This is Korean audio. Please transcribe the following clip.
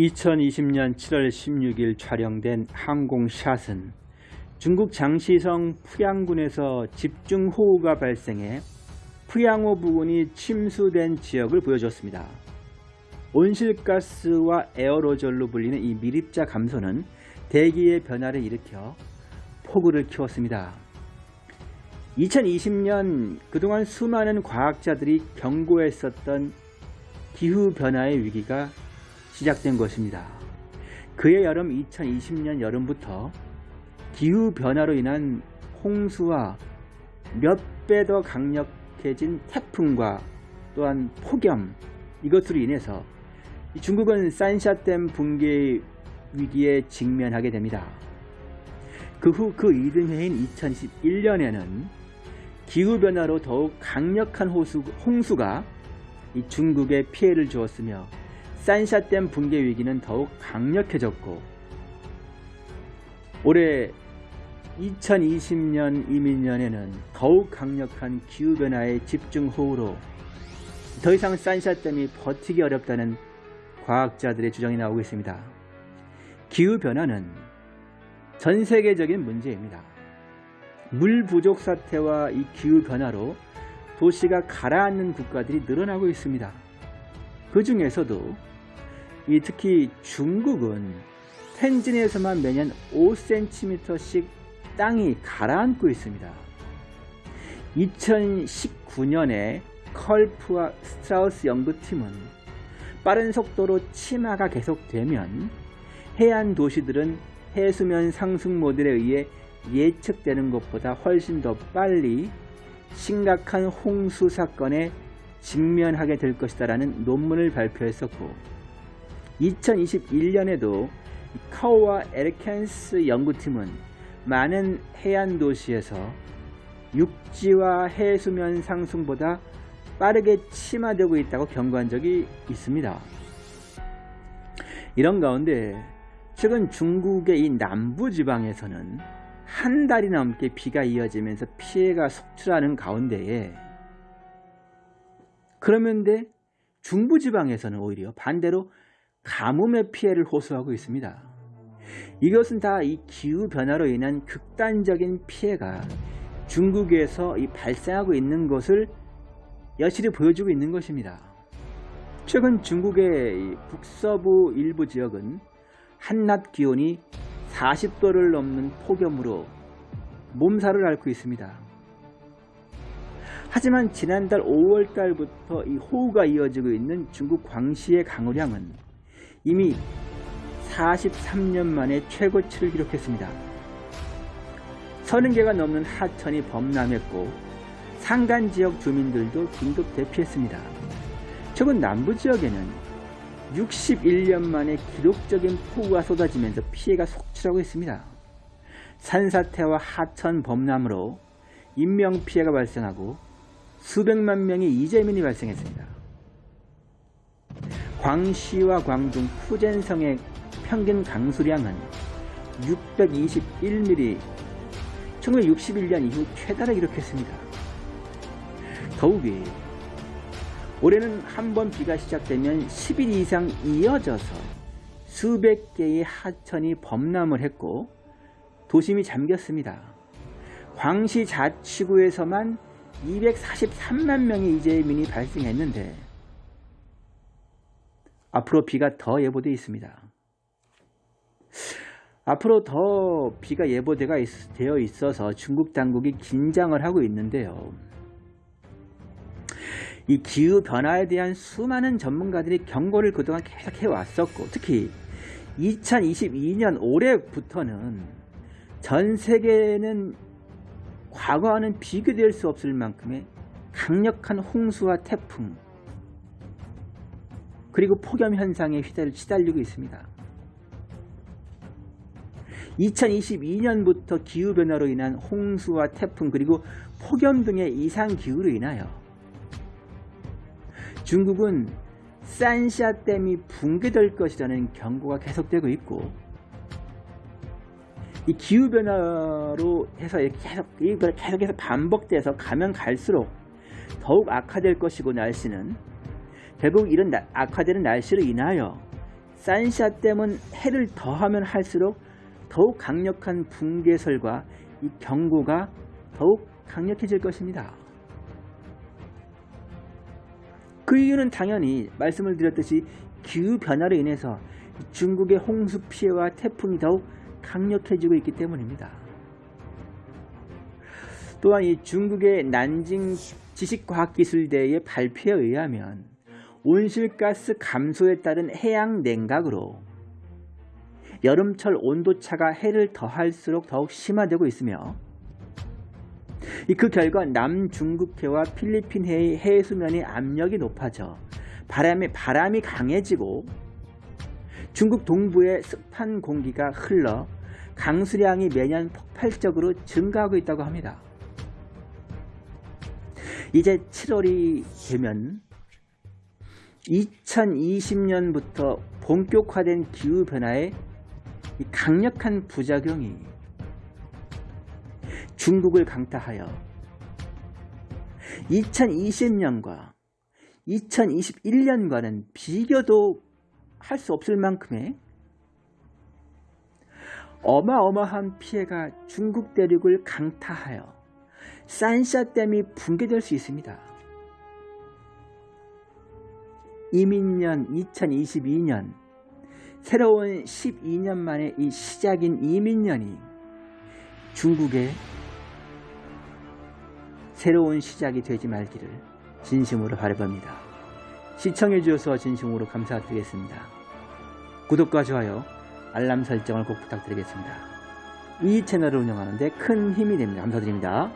2020년 7월 16일 촬영된 항공샷은 중국 장시성 푸양군에서 집중호우가 발생해 푸양호 부근이 침수된 지역을 보여줬습니다. 온실가스와 에어로졸로 불리는 이 미립자 감소는 대기의 변화를 일으켜 폭우를 키웠습니다. 2020년 그동안 수많은 과학자들이 경고했었던 기후변화의 위기가 시작된 것입니다. 그해 여름 2020년 여름부터 기후변화로 인한 홍수와 몇 배 더 강력해진 태풍과 또한 폭염 이것으로 인해서 중국은 산샤댐 붕괴 위기에 직면하게 됩니다. 그 후그 이듬 해인 2021년에는 기후변화로 더욱 강력한 호수, 홍수가 중국에 피해를 주었으며 산샤댐 붕괴 위기는 더욱 강력해졌고 올해 2020년 이민년에는 더욱 강력한 기후변화의 집중호우로 더 이상 산샤댐이 버티기 어렵다는 과학자들의 주장이 나오고 있습니다. 기후변화는 전 세계적인 문제입니다. 물 부족 사태와 이 기후변화로 도시가 가라앉는 국가들이 늘어나고 있습니다. 그 중에서도 특히 중국은 텐진에서만 매년 5cm씩 땅이 가라앉고 있습니다. 2019년에 컬프와 스트라우스 연구팀은 빠른 속도로 침하가 계속되면 해안 도시들은 해수면 상승 모델에 의해 예측되는 것보다 훨씬 더 빨리 심각한 홍수 사건에 직면하게 될 것이다 라는 논문을 발표했었고 2021년에도 카오와 에르켄스 연구팀은 많은 해안 도시에서 육지와 해수면 상승보다 빠르게 침하되고 있다고 경고한 적이 있습니다. 이런 가운데 최근 중국의 이 남부지방에서는 한 달이 넘게 비가 이어지면서 피해가 속출하는 가운데에 그러면데 중부지방에서는 오히려 반대로 가뭄의 피해를 호소하고 있습니다. 이것은 다 이 기후변화로 인한 극단적인 피해가 중국에서 발생하고 있는 것을 여실히 보여주고 있는 것입니다. 최근 중국의 북서부 일부 지역은 한낮 기온이 40도를 넘는 폭염으로 몸살을 앓고 있습니다. 하지만 지난달 5월달부터 이 호우가 이어지고 있는 중국 광시의 강우량은 이미 43년 만에 최고치를 기록했습니다. 30개가 넘는 하천이 범람했고 산간 지역 주민들도 긴급 대피했습니다. 최근 남부 지역에는 61년 만에 기록적인 폭우가 쏟아지면서 피해가 속출하고 있습니다. 산사태와 하천 범람으로 인명피해가 발생하고 수백만 명의 이재민이 발생했습니다. 광시와 광둥 푸젠성의 평균 강수량은 621mm 1961년 이후 최다를 기록했습니다. 더욱이 올해는 한 번 비가 시작되면 10일 이상 이어져서 수백 개의 하천이 범람을 했고 도심이 잠겼습니다. 광시 자치구에서만 243만 명의 이재민이 발생했는데 앞으로 비가 더 예보되어 있습니다. 앞으로 더 비가 예보되어 있어서 중국 당국이 긴장을 하고 있는데요. 이 기후변화에 대한 수많은 전문가들이 경고를 그동안 계속 해왔었고 특히 2022년 올해부터는 전 세계는 과거와는 비교될 수 없을 만큼의 강력한 홍수와 태풍 그리고 폭염 현상에 시달리고 있습니다. 2022년부터 기후변화로 인한 홍수와 태풍 그리고 폭염 등의 이상기후로 인하여 중국은 산샤댐이 붕괴될 것이라는 경고가 계속되고 있고 이 기후변화로 해서 계속, 계속해서 반복돼서 가면 갈수록 더욱 악화될 것이고 날씨는 결국 이런 악화되는 날씨로 인하여 산샤댐은 해를 더하면 할수록 더욱 강력한 붕괴설과 이 경고가 더욱 강력해질 것입니다. 그 이유는 당연히 말씀을 드렸듯이 기후변화로 인해서 중국의 홍수 피해와 태풍이 더욱 강력해지고 있기 때문입니다. 또한 이 중국의 난징 지식과학기술대의 발표에 의하면 온실가스 감소에 따른 해양 냉각으로 여름철 온도차가 해를 더할수록 더욱 심화되고 있으며 그 결과 남중국해와 필리핀해의 해수면의 압력이 높아져 바람이, 바람이 강해지고 중국 동부의 습한 공기가 흘러 강수량이 매년 폭발적으로 증가하고 있다고 합니다. 이제 7월이 되면 2020년부터 본격화된 기후변화의 강력한 부작용이 중국을 강타하여 2020년과 2021년과는 비교도 할 수 없을 만큼의 어마어마한 피해가 중국 대륙을 강타하여 산샤댐이 붕괴될 수 있습니다. 이민년 2022년 새로운 12년 만에 이 시작인 이민년이 중국의 새로운 시작이 되지 말기를 진심으로 바라봅니다. 시청해 주셔서 진심으로 감사드리겠습니다. 구독과 좋아요, 알람 설정을 꼭 부탁드리겠습니다. 이 채널을 운영하는 데 큰 힘이 됩니다. 감사드립니다.